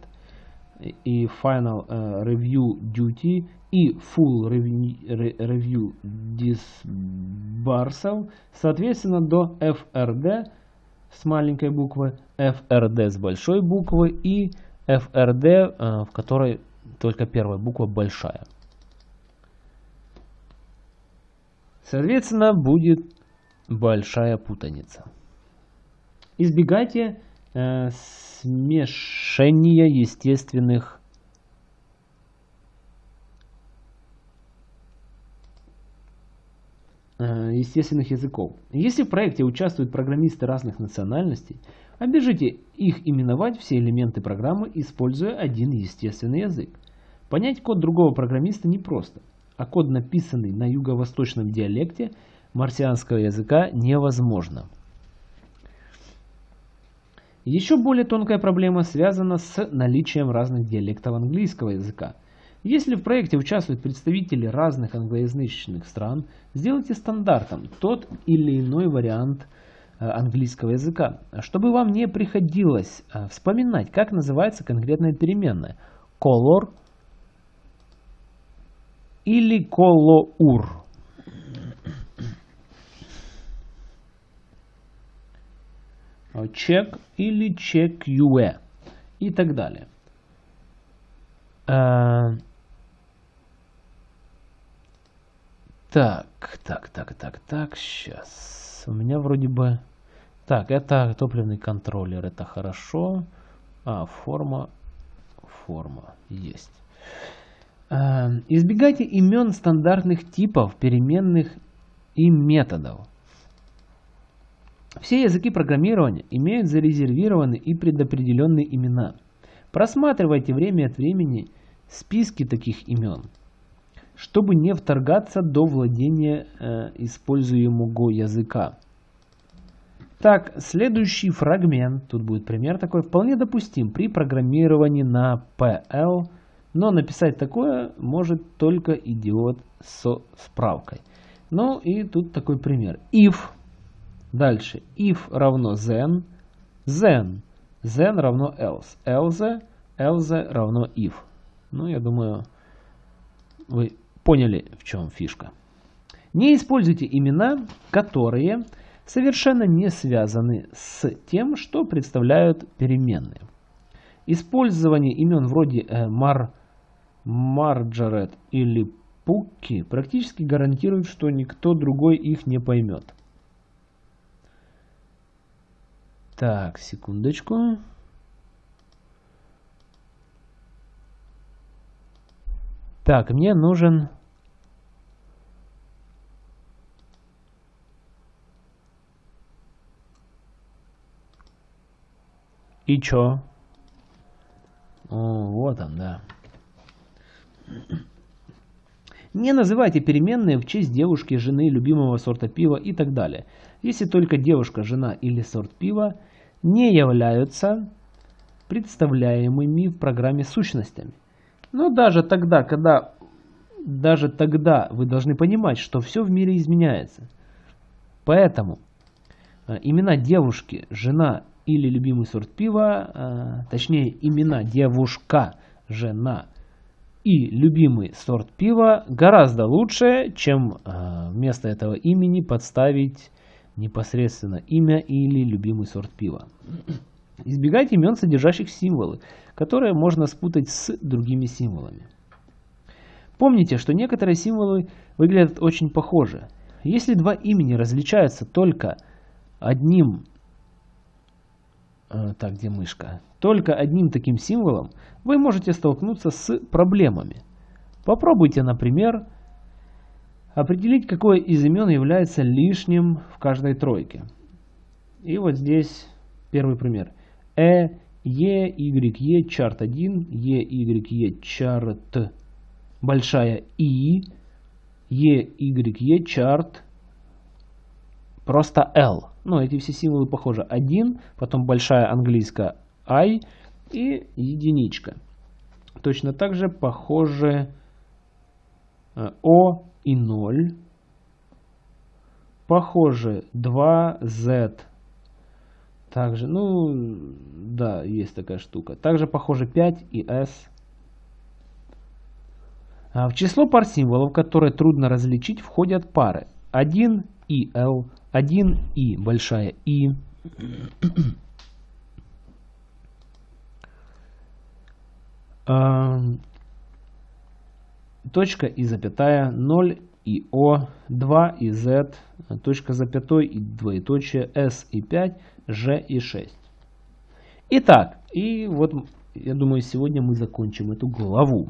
и final uh, review duty и full review disbursal, соответственно, до FRD с маленькой буквы, FRD с большой буквы и FRD, э, в которой только первая буква большая. Соответственно, будет большая путаница. Избегайте э, смешения естественных э, естественных языков. Если в проекте участвуют программисты разных национальностей, обяжите их именовать все элементы программы, используя один естественный язык. Понять код другого программиста непросто а код, написанный на юго-восточном диалекте марсианского языка, невозможно. Еще более тонкая проблема связана с наличием разных диалектов английского языка. Если в проекте участвуют представители разных англоязычных стран, сделайте стандартом тот или иной вариант английского языка, чтобы вам не приходилось вспоминать, как называется конкретная переменная. Color или color. Check или check UE и так далее. Так, так, так, так, так, сейчас. У меня вроде бы... Так, это топливный контроллер, это хорошо. А, форма, форма, есть. Э, избегайте имен стандартных типов, переменных и методов. Все языки программирования имеют зарезервированные и предопределенные имена. Просматривайте время от времени списки таких имен чтобы не вторгаться до владения э, используемого языка. Так, следующий фрагмент, тут будет пример такой, вполне допустим при программировании на PL, но написать такое может только идиот со справкой. Ну и тут такой пример. If, дальше, if равно then, then, then равно else, else, else равно if. Ну, я думаю, вы поняли, в чем фишка. Не используйте имена, которые совершенно не связаны с тем, что представляют переменные. Использование имен вроде э, Мар, Марджорет или Пукки практически гарантирует, что никто другой их не поймет. Так, секундочку. Так, мне нужен... И чё? О, вот он, да. Не называйте переменные в честь девушки, жены, любимого сорта пива и так далее. Если только девушка, жена или сорт пива не являются представляемыми в программе сущностями. Но даже тогда, когда даже тогда вы должны понимать, что все в мире изменяется. Поэтому э, имена девушки, жена или любимый сорт пива, э, точнее имена девушка, жена и любимый сорт пива гораздо лучше, чем э, вместо этого имени подставить непосредственно имя или любимый сорт пива. Избегайте имен, содержащих символы, которые можно спутать с другими символами. Помните, что некоторые символы выглядят очень похоже. Если два имени различаются только одним... Э, так, где мышка? Только одним таким символом, вы можете столкнуться с проблемами. Попробуйте, например, определить, какое из имен является лишним в каждой тройке. И вот здесь первый пример. Э, Е, Y, Е, чарт 1, Е, Y, Е, чарт большая И, Е, Y, Е, чарт просто L. Ну, эти все символы похожи. 1, потом большая английская I и единичка. Точно так же похожи э, О и 0. Похожи 2, Z, также, ну, да, есть такая штука. Также, похоже, 5 и S. А в число пар символов, которые трудно различить, входят пары 1 и L, 1 и большая И. Точка и запятая, 0 и О, 2 и Z, точка запятой и двоеточие, S и 5, G и 6. Итак, и вот я думаю сегодня мы закончим эту главу.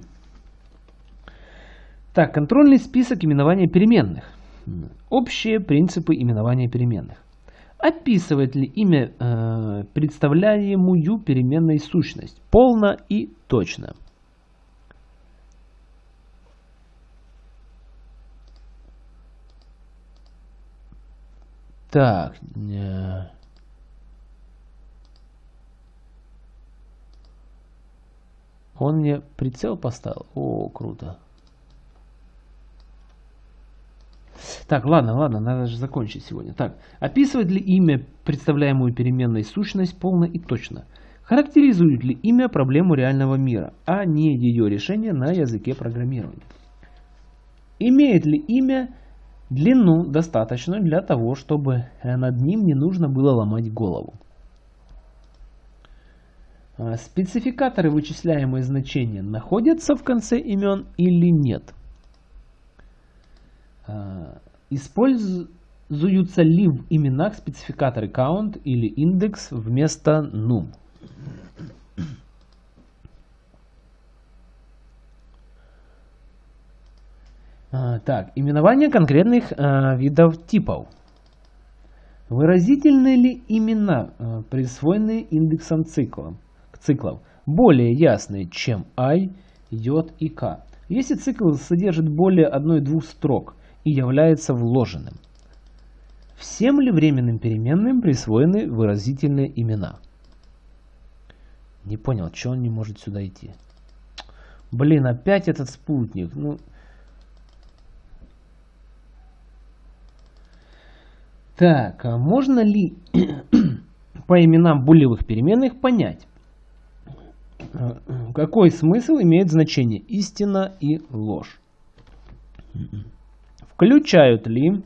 Так, контрольный список именования переменных. Общие принципы именования переменных. Описывает ли имя э, представляемую переменной сущность полно и точно? Так, э, Он мне прицел поставил. О, круто. Так, ладно, ладно, надо же закончить сегодня. Так, описывает ли имя представляемую переменной сущность полно и точно? Характеризует ли имя проблему реального мира, а не ее решение на языке программирования? Имеет ли имя длину достаточную для того, чтобы над ним не нужно было ломать голову? А, спецификаторы вычисляемые значения находятся в конце имен или нет? А, Используются ли в именах спецификаторы count или индекс вместо num? Так, именование конкретных а, видов типов. Выразительные ли имена, а, присвоенные индексом цикла, циклов, более ясные, чем i, j и k? Если цикл содержит более одной-двух строк, и является вложенным. Всем ли временным переменным присвоены выразительные имена? Не понял, что он не может сюда идти. Блин, опять этот спутник. Ну... Так, а можно ли по именам булевых переменных понять, какой смысл имеет значение истина и ложь? Включают ли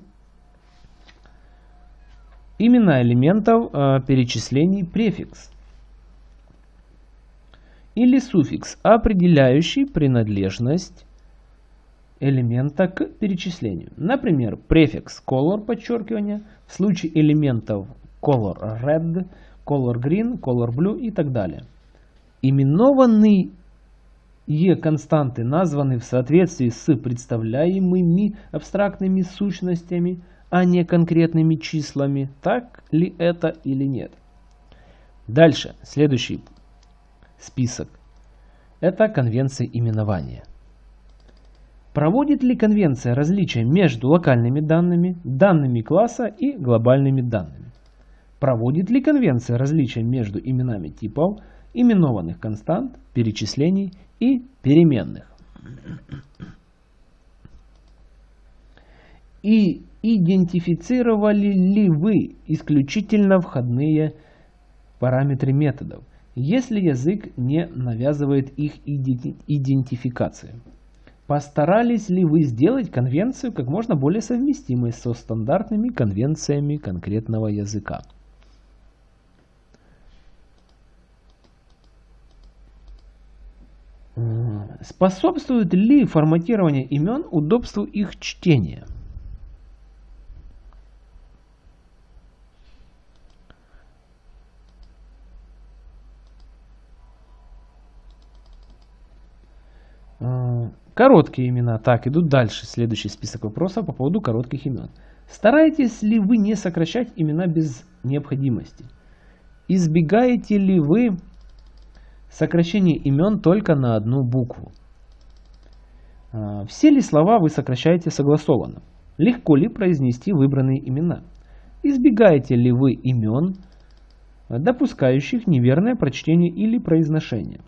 имена элементов э, перечислений префикс или суффикс, определяющий принадлежность элемента к перечислению. Например, префикс color подчеркивание в случае элементов color red, color green, color blue и так далее. Именованный Е константы названы в соответствии с представляемыми абстрактными сущностями, а не конкретными числами. Так ли это или нет? Дальше, следующий список. Это конвенция именования. Проводит ли конвенция различия между локальными данными, данными класса и глобальными данными? Проводит ли конвенция различия между именами типов, именованных констант, перечислений и переменных. И идентифицировали ли вы исключительно входные параметры методов, если язык не навязывает их идентификации? Постарались ли вы сделать конвенцию как можно более совместимой со стандартными конвенциями конкретного языка? Способствует ли форматирование имен удобству их чтения? А, короткие имена. Так, идут дальше. Следующий список вопросов по поводу коротких имен. Стараетесь ли вы не сокращать имена без необходимости? Избегаете ли вы Сокращение имен только на одну букву. А, все ли слова вы сокращаете согласованно? Легко ли произнести выбранные имена? Избегаете ли вы имен, допускающих неверное прочтение или произношение?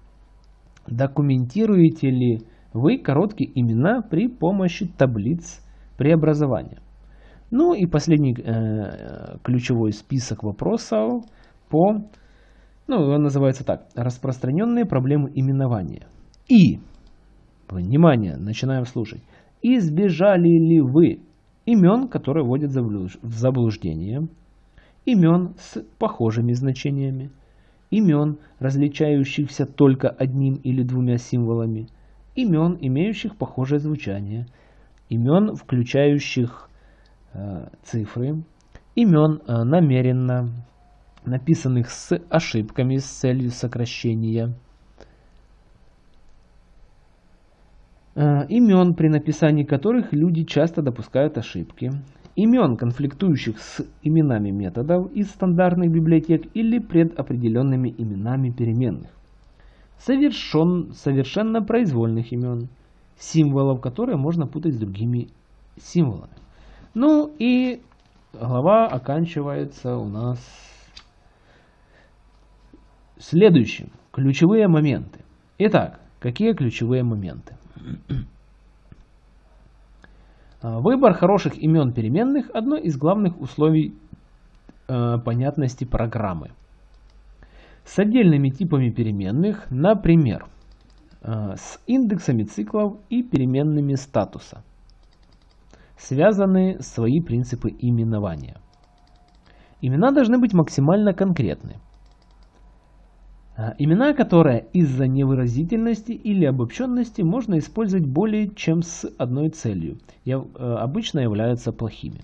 Документируете ли вы короткие имена при помощи таблиц преобразования? Ну и последний э, ключевой список вопросов по ну, он называется так. Распространенные проблемы именования. И, внимание, начинаем слушать. Избежали ли вы имен, которые вводят в заблуждение, имен с похожими значениями, имен, различающихся только одним или двумя символами, имен, имеющих похожее звучание, имен, включающих э, цифры, имен э, намеренно написанных с ошибками с целью сокращения. Э, имен, при написании которых люди часто допускают ошибки, имен, конфликтующих с именами методов из стандартных библиотек или предопределенными именами переменных, совершен, совершенно произвольных имен, символов, которые можно путать с другими символами. Ну и глава оканчивается у нас Следующим. Ключевые моменты. Итак, какие ключевые моменты? Выбор хороших имен переменных – одно из главных условий э, понятности программы. С отдельными типами переменных, например, э, с индексами циклов и переменными статуса, связаны свои принципы именования. Имена должны быть максимально конкретны. А, имена, которые из-за невыразительности или обобщенности можно использовать более чем с одной целью, э, обычно являются плохими.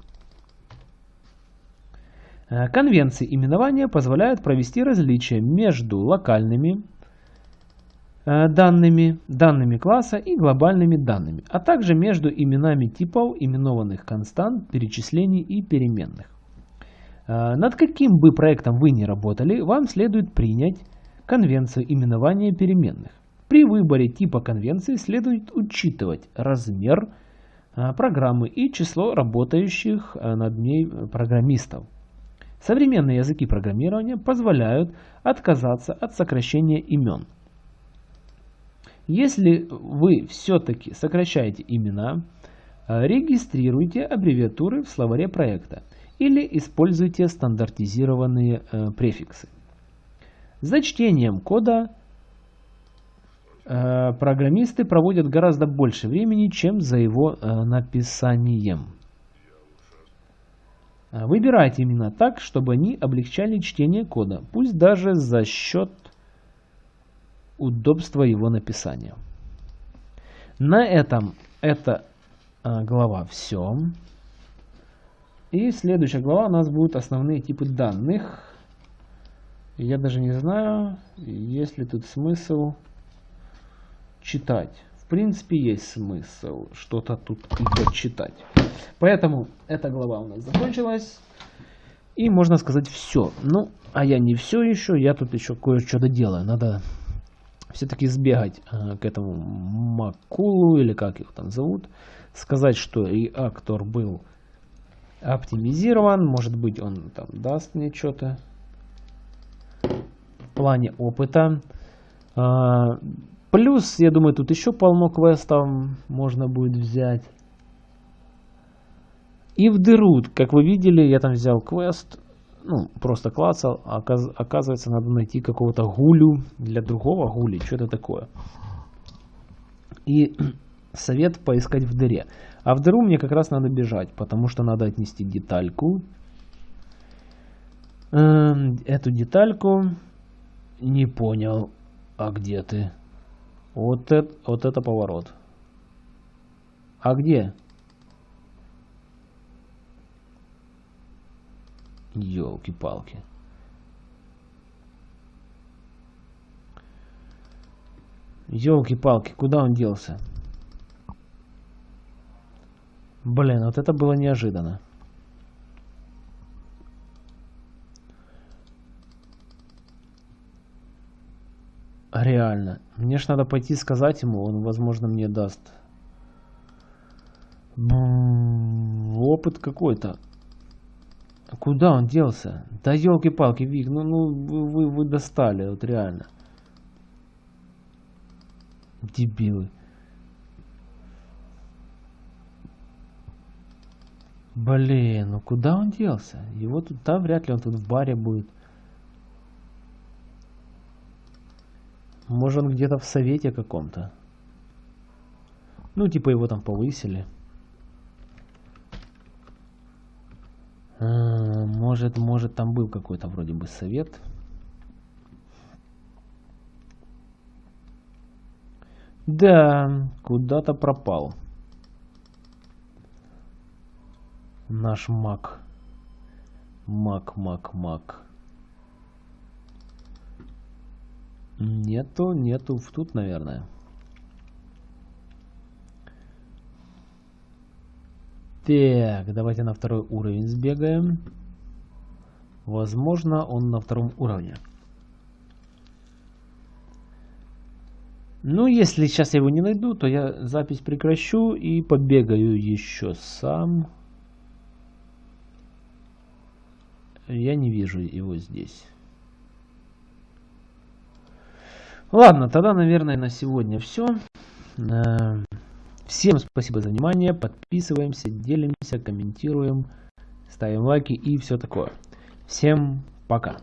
А, конвенции именования позволяют провести различия между локальными э, данными, данными класса и глобальными данными, а также между именами типов именованных констант, перечислений и переменных. А, над каким бы проектом вы ни работали, вам следует принять конвенцию именования переменных. При выборе типа конвенции следует учитывать размер программы и число работающих над ней программистов. Современные языки программирования позволяют отказаться от сокращения имен. Если вы все-таки сокращаете имена, а, регистрируйте аббревиатуры в словаре проекта или используйте стандартизированные э, префиксы. За чтением кода э, программисты проводят гораздо больше времени, чем за его э, написанием. Э, выбирайте именно так, чтобы они облегчали чтение кода, пусть даже за счет удобства его написания. На этом эта э, глава все. И следующая глава у нас будут основные типы данных. Я даже не знаю, есть ли тут смысл читать. В принципе, есть смысл что-то тут почитать. Поэтому эта глава у нас закончилась. И можно сказать все. Ну, а я не все еще, я тут еще кое-что доделаю. Надо все-таки сбегать э, к этому Макулу, или как его там зовут. Сказать, что реактор был оптимизирован. Может быть, он там даст мне что-то плане опыта. А, плюс, я думаю, тут еще полно квестов можно будет взять. И в дыру, как вы видели, я там взял квест, ну, просто клацал, а оказывается, надо найти какого-то гулю для другого гули, что-то такое. И совет поискать в дыре. А в дыру мне как раз надо бежать, потому что надо отнести детальку. Эм, эту детальку не понял. А где ты? Вот это, вот это поворот. А где? Ёлки-палки. Ёлки-палки, куда он делся? Блин, вот это было неожиданно. Реально. Мне ж надо пойти сказать ему, он, возможно, мне даст. Опыт какой-то. Куда он делся? Да елки-палки, Вик, ну, ну вы, вы достали, вот реально. Дебилы. Блин, ну куда он делся? Его тут, да, вряд ли он тут в баре будет. Может, он где-то в совете каком-то. Ну, типа его там повысили. А, может, может, там был какой-то вроде бы совет. Да, куда-то пропал. Наш маг. Маг, маг, маг. Нету, нету. Тут, наверное. Так, давайте на второй уровень сбегаем. Возможно, он на втором уровне. Ну, если сейчас я его не найду, то я запись прекращу и побегаю еще сам. Я не вижу его здесь. Ладно, тогда, наверное, на сегодня все. Э, Всем спасибо за внимание. Подписываемся, делимся, комментируем, ставим лайки и все такое. Всем пока.